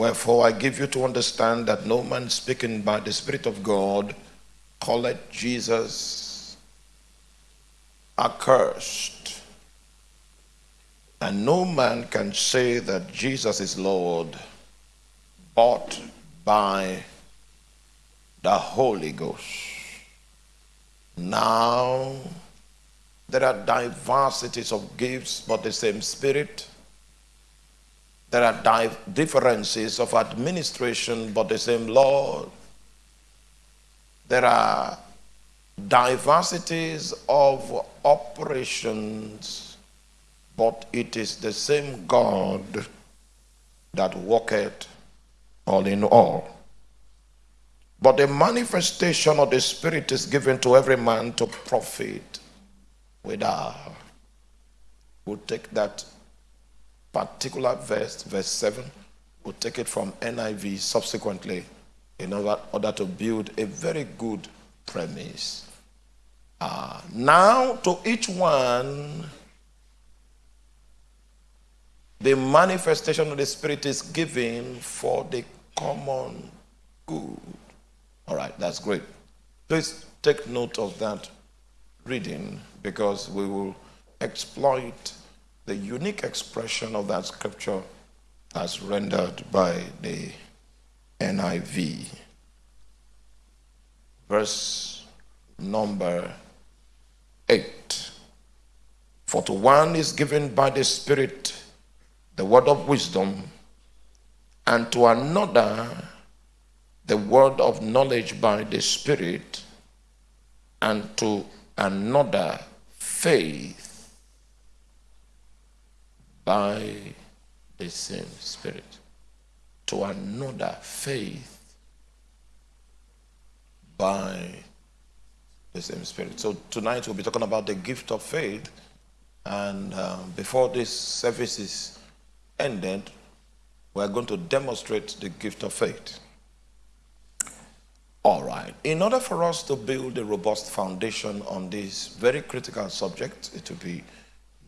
Wherefore I give you to understand that no man speaking by the Spirit of God calleth Jesus accursed. And no man can say that Jesus is Lord but by the Holy Ghost. Now, there are diversities of gifts, but the same Spirit. There are differences of administration, but the same Lord. There are diversities of operations, but it is the same God that worketh all in all. But the manifestation of the Spirit is given to every man to profit without. We'll take that particular verse, verse 7, we'll take it from NIV subsequently in order, to build a very good premise. Uh, now, to each one, the manifestation of the Spirit is given for the common good. All right, that's great. Please take note of that reading because we will exploit the unique expression of that scripture as rendered by the NIV. Verse number 8. For to one is given by the Spirit the word of wisdom, and to another the word of knowledge by the Spirit, and to another faith by the same Spirit. To another faith by the same Spirit. So tonight we'll be talking about the gift of faith. And um, before this service is ended, we're going to demonstrate the gift of faith. All right. In order for us to build a robust foundation on this very critical subject, it will be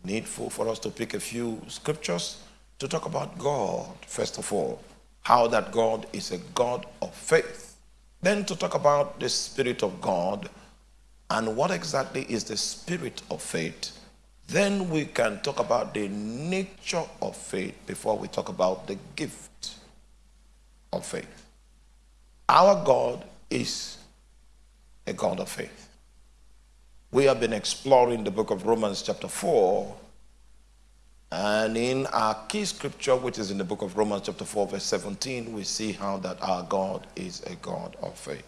needful for us to pick a few scriptures to talk about God, first of all, how that God is a God of faith. Then to talk about the Spirit of God and what exactly is the Spirit of faith. Then we can talk about the nature of faith before we talk about the gift of faith. Our God is a God of faith. We have been exploring the book of Romans, chapter 4, and in our key scripture, which is in the book of Romans, chapter 4, verse 17, we see how that our God is a God of faith.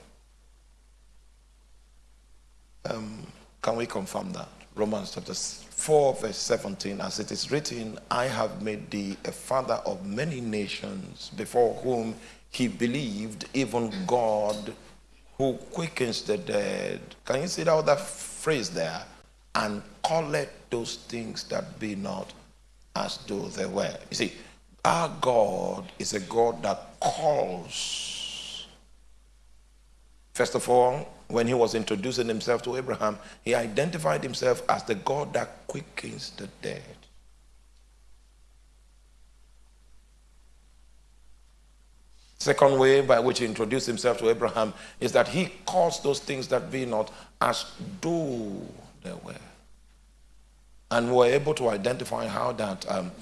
Um, can we confirm that? Romans chapter 4, verse 17, as it is written, I have made thee a father of many nations, before whom he believed, even God who quickens the dead. Can you see that other phrase there? And call it those things that be not as though they were. You see, our God is a God that calls. First of all, when he was introducing himself to Abraham, he identified himself as the God that quickens the dead. Second way by which he introduced himself to Abraham is that he calls those things that be not as though they were. And we were able to identify how that um,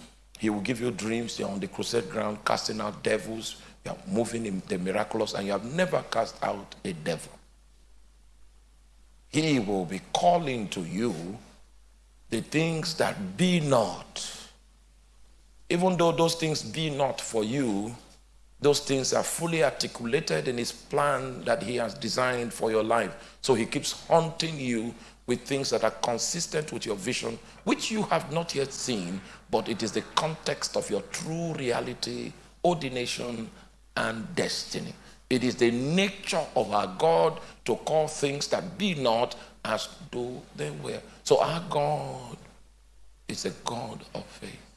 he will give you dreams, you're on the crusade ground, casting out devils, you're moving in the miraculous, and you have never cast out a devil. He will be calling to you the things that be not. Even though those things be not for you, those things are fully articulated in his plan that he has designed for your life. So he keeps haunting you with things that are consistent with your vision, which you have not yet seen, but it is the context of your true reality, ordination, and destiny. It is the nature of our God to call things that be not as though they were. So our God is a God of faith.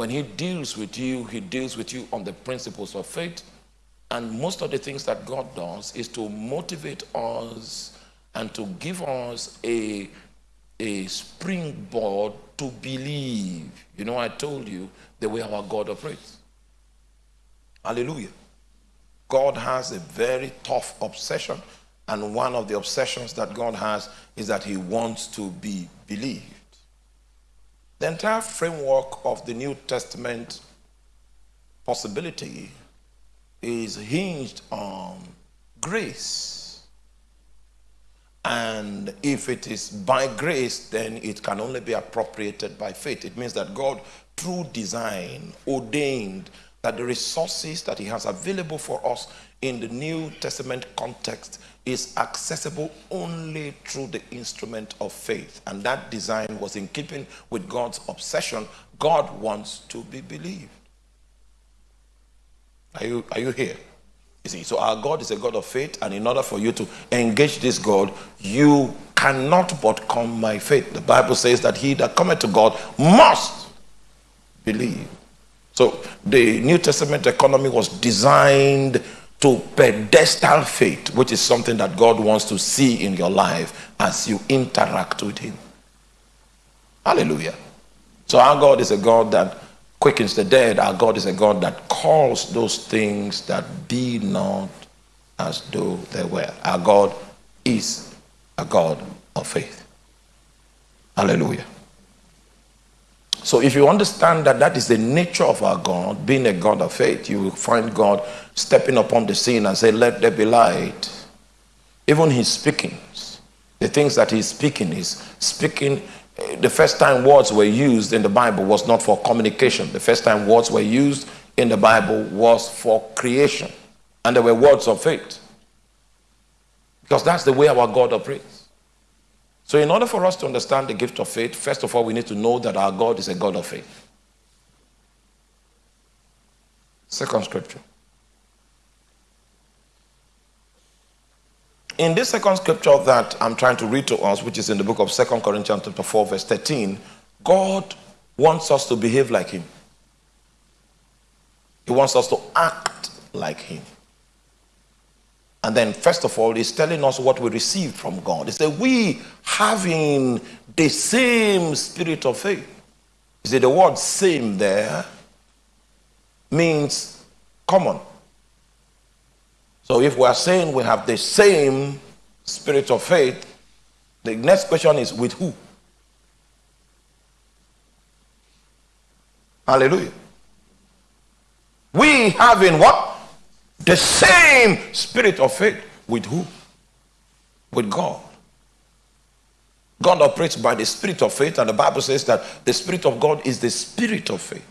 When he deals with you, he deals with you on the principles of faith. And most of the things that God does is to motivate us and to give us a, a springboard to believe. You know, I told you the way our God operates. Hallelujah. God has a very tough obsession, and one of the obsessions that God has is that He wants to be believed. The entire framework of the New Testament possibility is hinged on grace. And if it is by grace, then it can only be appropriated by faith. It means that God, through design, ordained that the resources that He has available for us in the New Testament context is accessible only through the instrument of faith. And that design was in keeping with God's obsession. God wants to be believed. Are you, are you here? You see, so our God is a God of faith, and in order for you to engage this God, you cannot but come by faith. The Bible says that he that cometh to God must believe. So the New Testament economy was designed to pedestal faith, which is something that God wants to see in your life as you interact with Him. Hallelujah. So our God is a God that quickens the dead. Our God is a God that calls those things that be not as though they were. Our God is a God of faith. Hallelujah. So if you understand that that is the nature of our God, being a God of faith, you will find God stepping upon the scene and say, let there be light. Even his speakings, the things that he's speaking is speaking eh, the first time words were used in the Bible was not for communication. The first time words were used in the Bible was for creation. And they were words of faith. Because that's the way our God operates. So, in order for us to understand the gift of faith, first of all, we need to know that our God is a God of faith. Second scripture. In this second scripture that I'm trying to read to us, which is in the book of Second Corinthians chapter 4, verse 13, God wants us to behave like him. He wants us to act like him. And then, first of all, he's telling us what we received from God. He said, We having the same spirit of faith. You see, the word same there means common. So if we are saying we have the same spirit of faith, the next question is with who? Hallelujah. We having what? The same spirit of faith with who? With God. God operates by the spirit of faith, and the Bible says that the spirit of God is the spirit of faith.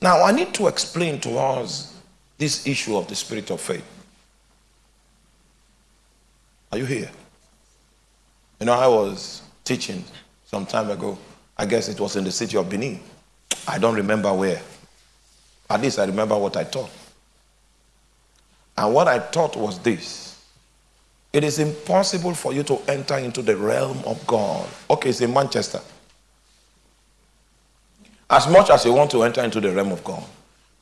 Now, I need to explain to us this issue of the spirit of faith. Are you here? You know, I was teaching some time ago. I guess it was in the city of Benin. I don't remember where. At least I remember what I taught. And what I taught was this it is impossible for you to enter into the realm of God. Okay, it's in Manchester. As much as you want to enter into the realm of God,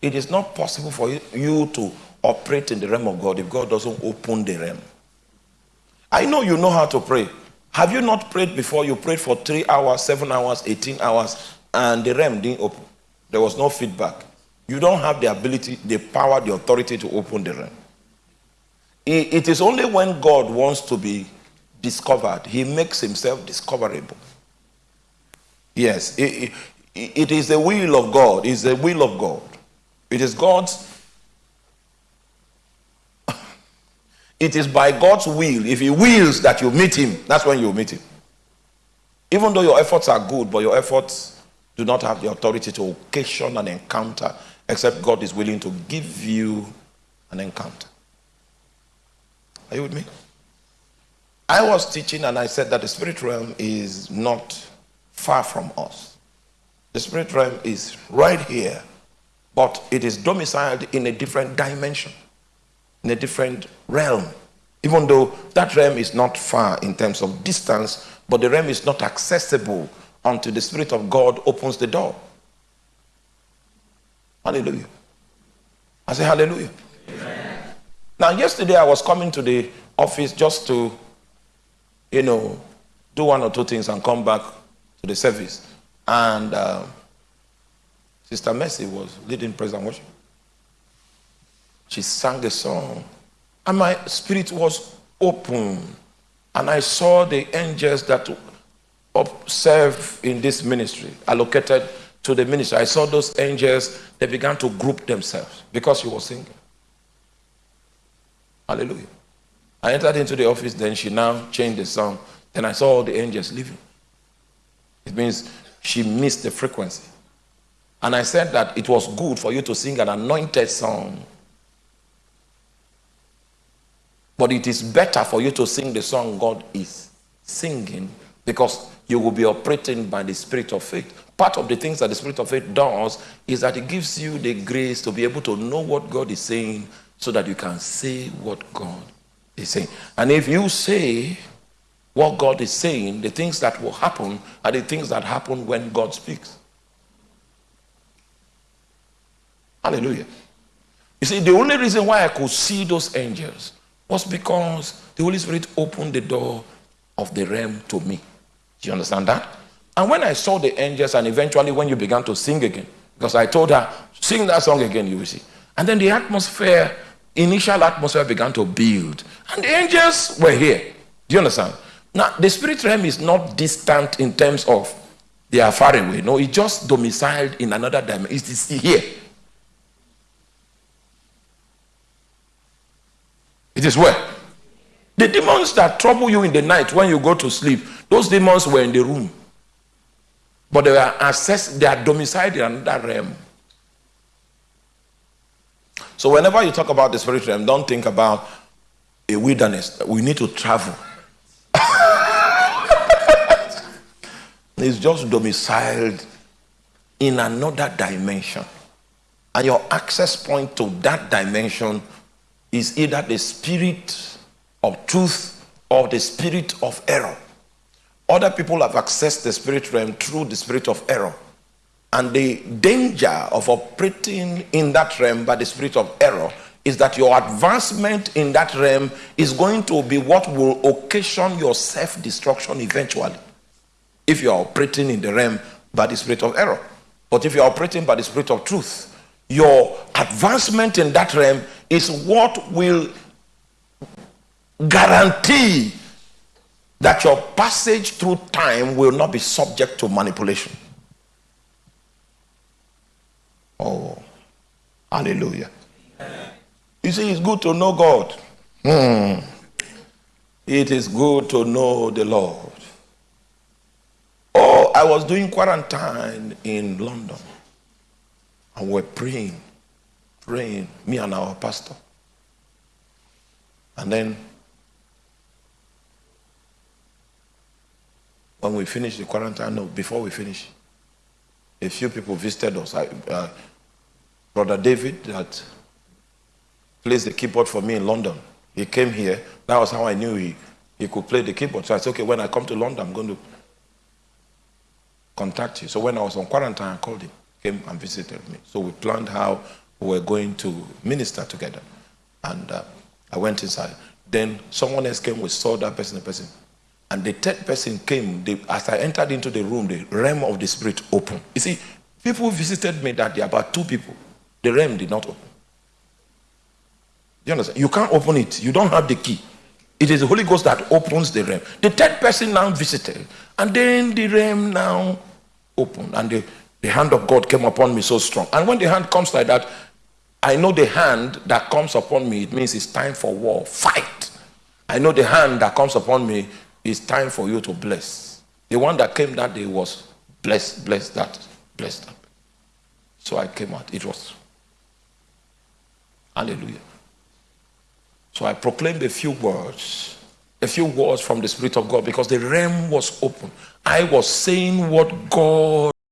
it is not possible for you to operate in the realm of God if God doesn't open the realm. I know you know how to pray. Have you not prayed before? You prayed for three hours, seven hours, 18 hours, and the realm didn't open. There was no feedback. You don't have the ability, the power, the authority to open the realm. It is only when God wants to be discovered, he makes himself discoverable. Yes, it, it, it is the will of God. It's the will of God. It is God's It is by God's will. If He wills that you meet Him, that's when you meet Him. Even though your efforts are good, but your efforts do not have the authority to occasion an encounter, except God is willing to give you an encounter. Are you with me? I was teaching and I said that the spirit realm is not far from us. The spirit realm is right here, but it is domiciled in a different dimension in a different realm. Even though that realm is not far in terms of distance, but the realm is not accessible until the Spirit of God opens the door. Hallelujah. I say hallelujah. Amen. Now, yesterday I was coming to the office just to, you know, do one or two things and come back to the service. And uh, Sister Mercy was leading praise and worship. she sang a song, and my spirit was open. And I saw the angels that serve in this ministry, allocated to the ministry. I saw those angels, they began to group themselves because she was singing. Hallelujah. I entered into the office, then she now changed the song. Then I saw all the angels leaving. It means she missed the frequency. And I said that it was good for you to sing an anointed song. But it is better for you to sing the song God is singing because you will be operating by the spirit of faith. Part of the things that the spirit of faith does is that it gives you the grace to be able to know what God is saying so that you can say what God is saying. And if you say what God is saying, the things that will happen are the things that happen when God speaks. Hallelujah. You see, the only reason why I could see those angels was because the Holy Spirit opened the door of the realm to me. Do you understand that? And when I saw the angels, and eventually when you began to sing again, because I told her, sing that song again, you will see. And then the atmosphere, initial atmosphere began to build. And the angels were here. Do you understand? Now, the spirit realm is not distant in terms of they are far away. No, it's just domiciled in another dimension. It is here. It is where? The demons that trouble you in the night when you go to sleep, those demons were in the room. But they are accessed, they are domiciled in another realm. So whenever you talk about the spirit realm, don't think about a wilderness. We need to travel. it's just domiciled in another dimension. And your access point to that dimension is either the spirit of truth or the spirit of error. Other people have accessed the spirit realm through the spirit of error. And the danger of operating in that realm by the spirit of error is that your advancement in that realm is going to be what will occasion your self destruction eventually. If you are operating in the realm by the spirit of error. But if you are operating by the spirit of truth, your advancement in that realm is what will guarantee that your passage through time will not be subject to manipulation. Oh, hallelujah. You see, it's good to know God. Hmm. It is good to know the Lord. Oh, I was doing quarantine in London. And we're praying, praying, me and our pastor. And then when we finished the quarantine, no, before we finished, a few people visited us. I, uh, Brother David, that plays the keyboard for me in London, he came here. That was how I knew he, he could play the keyboard. So I said, okay, when I come to London, I'm going to contact you. So when I was on quarantine, I called him, came and visited me. So we planned how we were going to minister together. And uh, I went inside. Then someone else came, we saw that person, the person. And the third person came, they, as I entered into the room, the realm of the spirit opened. You see, people visited me that day, about two people. The realm did not open. You understand? You can't open it. You don't have the key. It is the Holy Ghost that opens the realm. The third person now visited, and then the realm now opened, and the, the hand of God came upon me so strong. And when the hand comes like that, I know the hand that comes upon me, it means it's time for war, fight. I know the hand that comes upon me it's time for you to bless. The one that came that day was bless, bless that, bless that. So I came out. It was. Hallelujah. So I proclaimed a few words, a few words from the Spirit of God because the realm was open. I was saying what God